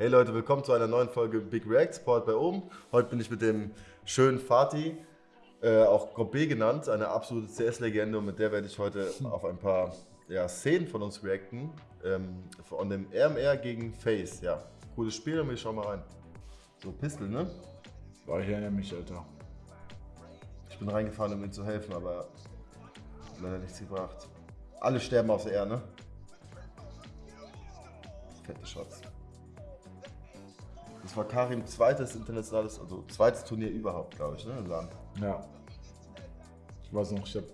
Hey Leute, willkommen zu einer neuen Folge Big React Sport bei oben. Heute bin ich mit dem schönen Fatih, äh, auch Gobé genannt, eine absolute CS-Legende und mit der werde ich heute auf ein paar ja, Szenen von uns reacten. Ähm, von dem RMR gegen Face, ja. Cooles Spiel und wir schauen mal rein. So, Pistol, ne? War ich erinnere mich, Alter. Ich bin reingefahren, um ihm zu helfen, aber leider nichts gebracht. Alle sterben auf der R, ne? Fette Shots. Das war Karim zweites internationales, also zweites Turnier überhaupt, glaube ich, ne? Im Land. Ja. Ich weiß noch, ich hab,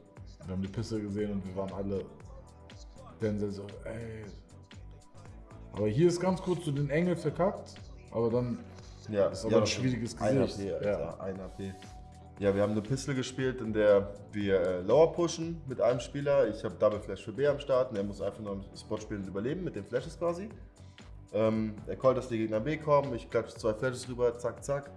wir haben die Pisse gesehen und wir waren alle Denzel so, ey. Aber hier ist ganz kurz so den Engel verkackt, aber dann Ja, ist aber ja, ein schwieriges Ein Gesicht. AP, Alter, ja. ein AP. Ja, wir haben eine Pistol gespielt, in der wir äh, Lower pushen mit einem Spieler. Ich habe Double Flash für B am Start und er muss einfach nur im Spot spielen und überleben mit den Flashes quasi. Ähm, er callt, dass die Gegner B kommen, ich klatsche zwei Flashes rüber, zack, zack.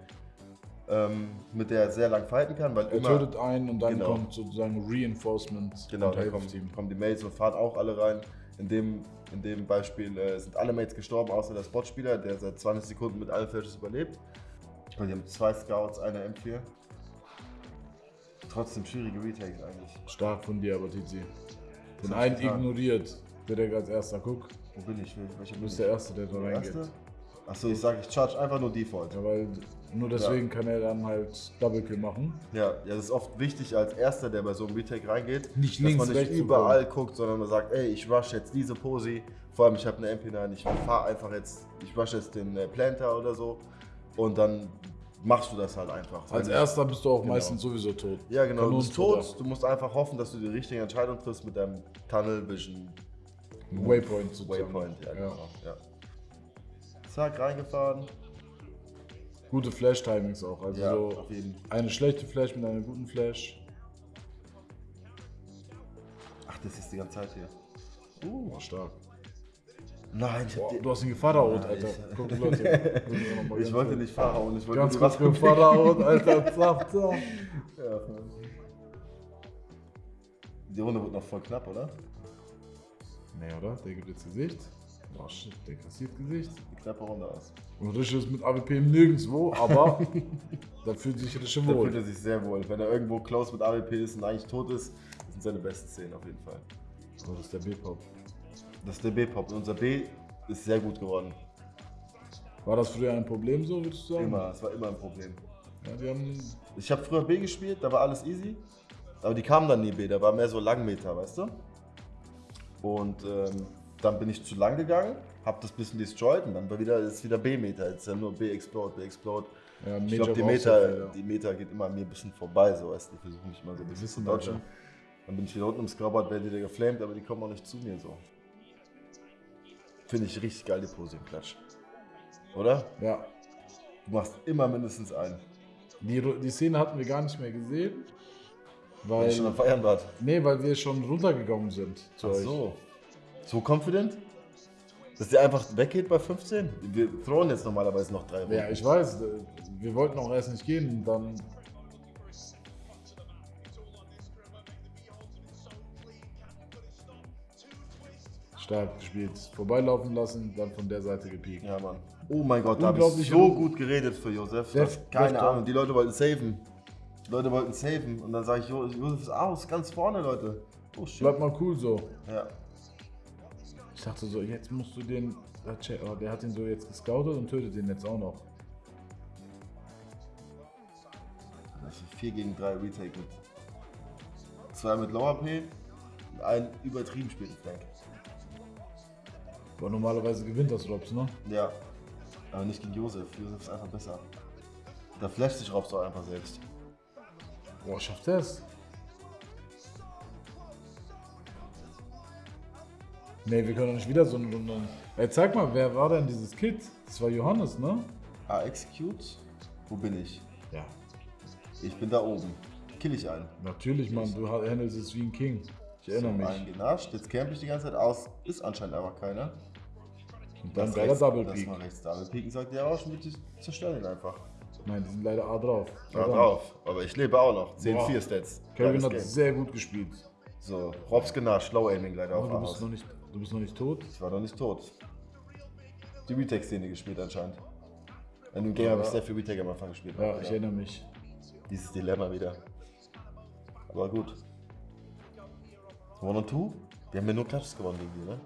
Ähm, mit der er sehr lang fighten kann, weil Er immer... tötet einen und dann Genau. kommt sozusagen Reinforcement Genau, und da hilft kommen, kommen die Mates und fahren auch alle rein. In dem, in dem Beispiel äh, sind alle Mates gestorben, außer der Spotspieler, der seit 20 Sekunden mit allen Flashes überlebt. Meine, die haben zwei Scouts, eine M4. Trotzdem schwierige Retakes eigentlich. Stark von dir, aber Tizi. Den einen ignoriert, der der als erster guckt. Wo bin ich? Wel- Welcher Du bin bist ich? der Erste, der da reingeht. Achso, ich sage, ich charge einfach nur Default. Ja, weil nur deswegen kann er dann halt Double Kill machen. Ja, ja, das ist oft wichtig als Erster, der bei so einem Retake reingeht, Nicht dass links, man nicht überall guckt, sondern man sagt, ey, ich rush jetzt diese Posi, vor allem ich habe eine MP9, ich fahre einfach jetzt, ich rush jetzt den äh, Planter oder so und dann machst du das halt einfach. Als erster bist du auch Genau. meistens sowieso tot. Ja, genau, du bist tot, du musst einfach hoffen, dass du die richtige Entscheidung triffst mit deinem Tunnel Vision Waypoint sozusagen. Waypoint. Ja, Ja. genau. Ja. Zack, reingefahren. Gute Flash-Timings auch. Also Ja, so auf jeden eine schlechte Flash mit einer guten Flash. Ach, das ist die ganze Zeit hier. Uh, stark. Nein, ich, Boah, du hast ihn gefahraut, Ja, Alter. ich- Guck, Leute. ich wollte nicht Fahrer und ich wollte Ganz kurz was gefahraut, Alter. Zack, zack. Ja. Die Runde wird noch voll knapp, oder? Nee, oder? Der gibt jetzt Gesicht. Boah, shit, der kassiert Gesicht. Die knappe Runde aus. Und Rische ist mit AWP nirgendwo, aber da fühlt sich Rische Da fühlt wohl. er sich sehr wohl. Wenn er irgendwo close mit AWP ist und eigentlich tot ist, das sind seine besten Szenen auf jeden Fall. Oh, das ist der B-Pop. Das ist der B-Pop. Und unser B ist sehr gut geworden. War das früher ein Problem so, würdest du sagen? Immer. Es war immer ein Problem. Ja, die haben Ich habe früher B gespielt, da war alles easy. Aber die kamen dann nie B, da war mehr so Langmeter, weißt du? Und ähm, dann bin ich zu lang gegangen, habe das bisschen destroyed und dann war wieder, ist wieder B-Meter. Jetzt ist ja nur B-Explode, B-Explode. ja, Ich glaube, die Meter, ja. die Meter geht immer an mir ein bisschen vorbei, so weißt du. Die versuchen mich immer so ein bisschen zu dodgen. Dann bin ich wieder unten im Scrubboard, werde wieder geflamed, aber die kommen auch nicht zu mir so. Finde ich richtig geil, die Pose im Klatsch. Oder? Ja, Du machst immer mindestens einen. die, die Szene hatten wir gar nicht mehr gesehen. Weil Weil, schon am Feiern war. nee, weil wir schon runtergegangen sind zu Ach euch. so. So confident? Dass der einfach weggeht bei 15? Wir throwen jetzt normalerweise noch drei Runden. Ja, ich weiß, äh, wir wollten auch erst nicht gehen dann. Stark gespielt. Vorbeilaufen lassen, dann von der Seite gepiekt. Ja, Mann. Oh mein Gott, da habe ich so gut. geredet für Josef. Das, keine Ahnung, die Leute wollten saven. Leute wollten saven. Und dann sage ich, Jo- Josef ist aus, ganz vorne, Leute. Oh shit. Bleib mal cool so. Ja. Ich dachte so, jetzt musst du den. äh, oh, Der hat ihn so jetzt gescoutet und tötet den jetzt auch noch. Das ist 4 gegen 3 Retake mit. Zwei mit Lower P und ein übertrieben späten Flank. Aber normalerweise gewinnt das Robs, ne? Ja. Aber nicht gegen Josef. Josef ist einfach besser. Da flasht sich Robs doch einfach selbst. Boah, schafft er es? Nee, wir können doch nicht wieder so eine Runde. Ey, zeig mal, wer war denn dieses Kid? Das war Johannes, ne? Ah, execute? Wo bin ich? Ja. Ich bin da oben. Kill ich einen. Natürlich, Mann, du handelst es wie ein King. Ich erinnere So, mich. Einen genascht. Jetzt camp ich die ganze Zeit aus. Ist anscheinend aber keiner. Und dann Das geiler rechts- Double Das Peak. mal rechts Double Peak und sagt, ja, auch schon bitte zerstören ihn einfach. Nein, die sind leider A drauf. Ja, Verdammt. drauf. Aber ich lebe auch noch. 10-4 Boah. Stats. Kelvin Geiles hat Game. sehr gut gespielt. So, Robs genascht. Low Aiming leider auf du, bist noch nicht, du bist noch nicht tot. Ich war noch nicht tot. die Retake-Szene gespielt anscheinend. In dem Game habe ich sehr viel Retake am Anfang gespielt. Ja, ich erinnere mich. Dieses Dilemma wieder. Aber gut. One und Two? Wir haben ja nur Clutches gewonnen gegen die, ne?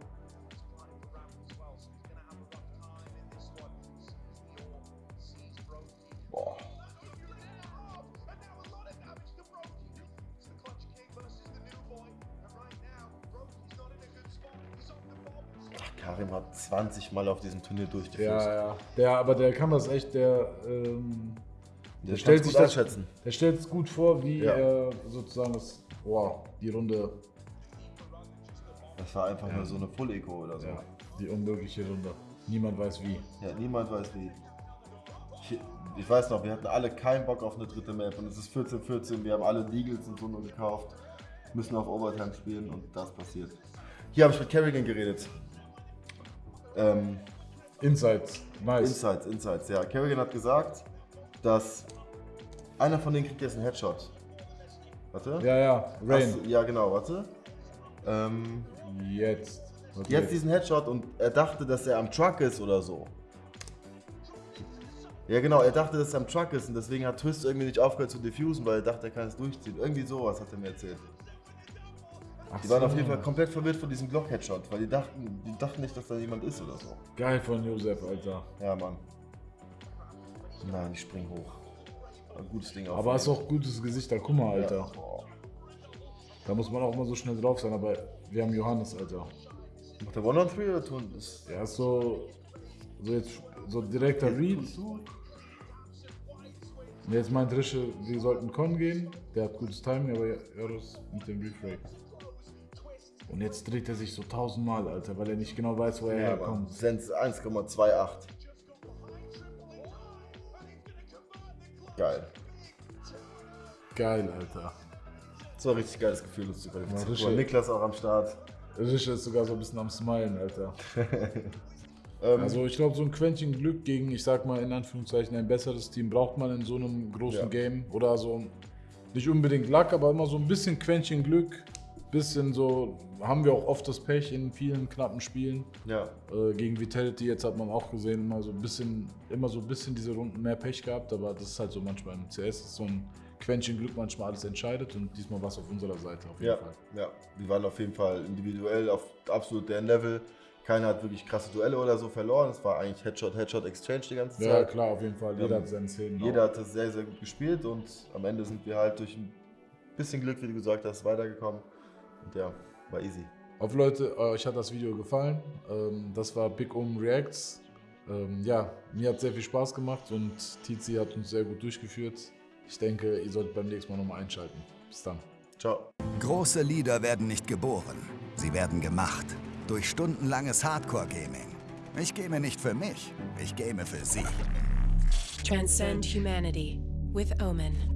Karim hat 20 Mal auf diesem Turnier durchgeführt. Ja, ja. Der, aber der kann das echt, der, ähm, Der stellt kann's sich das- einschätzen. der stellt es gut vor, wie Ja. er sozusagen das, wow, die Runde, Das war einfach nur so eine Full-Eco oder so. ja, die unmögliche Runde. Niemand weiß wie. Ja, niemand weiß wie. Ich, ich weiß noch, wir hatten alle keinen Bock auf eine dritte Map und es ist 14-14, wir haben alle Deagles und so nur gekauft, müssen auf Overtime spielen und das passiert. Hier habe ich mit Kerrigan geredet. Ähm, Insights, nice. Insights, Insights, ja. Kerrigan hat gesagt, dass einer von denen kriegt jetzt einen Headshot. Warte. Ja, ja, Rain. Hast ja, genau, warte. Ähm, Jetzt. Warte, Jetzt diesen Headshot und er dachte, dass er am Truck ist oder so. Ja genau, er dachte, dass er am Truck ist und deswegen hat Twist irgendwie nicht aufgehört zu diffusen, weil er dachte, er kann es durchziehen. Irgendwie sowas hat er mir erzählt. Ach Die waren so. auf jeden Fall komplett verwirrt von diesem Glock-Headshot, weil die dachten, die dachten nicht, dass da jemand ist oder so. Geil von Josef, Alter. Ja, Mann. Nein, ich spring hoch. Ein gutes Ding auf. Aber hast auch gutes Gesicht, da guck mal, Alter. Ja. Da muss man auch immer so schnell drauf sein, aber wir haben Johannes, Alter. Macht der One-on-Three oder tun das? Der ist so, so jetzt, so direkter Read. Jetzt meint Rische, wir sollten Con gehen. Der hat gutes Timing, aber Eros mit dem Refrag. Und jetzt dreht er sich so tausendmal, Alter, weil er nicht genau weiß, wo er Ja, Mann. herkommt. Sens 1,28. Geil. Geil, Alter. Das war ein richtig geiles Gefühl, uns zu qualifizieren. Niklas auch am Start. Rische ist sogar so ein bisschen am Smilen, Alter. Ähm, Also ich glaube, so ein Quäntchen Glück gegen, ich sag mal in Anführungszeichen, ein besseres Team braucht man in so einem großen Ja. Game. Oder so, nicht unbedingt Luck, aber immer so ein bisschen Quäntchen Glück. Bisschen so, haben wir auch oft das Pech in vielen knappen Spielen. ja, Äh, gegen Vitality, jetzt hat man auch gesehen, immer so ein bisschen, immer so ein bisschen diese Runden mehr Pech gehabt, aber das ist halt so manchmal im CS, ist so ein Quäntchen Glück manchmal alles entscheidet und diesmal war es auf unserer Seite auf jeden ja, Fall. ja. Die waren auf jeden Fall individuell auf absolut deren Level. Keiner hat wirklich krasse Duelle oder so verloren. Es war eigentlich Headshot, Headshot, Exchange die ganze Ja, Zeit. klar, auf jeden Fall. Jeder Ähm, hat seine Szenen. Jeder hat das sehr, sehr gut gespielt und am Ende sind wir halt durch ein bisschen Glück, wie du gesagt hast, weitergekommen. Und ja, war easy. Auf Leute, äh, euch hat das Video gefallen. Ähm, das war Big Um Reacts. Ähm, ja, mir hat sehr viel Spaß gemacht und Tizi hat uns sehr gut durchgeführt. Ich denke, ihr solltet beim nächsten Mal nochmal einschalten. Bis dann. Ciao. Große Lieder werden nicht geboren, sie werden gemacht. Durch stundenlanges Hardcore-Gaming. Ich game nicht für mich, ich game für sie. Transcend humanity with Omen.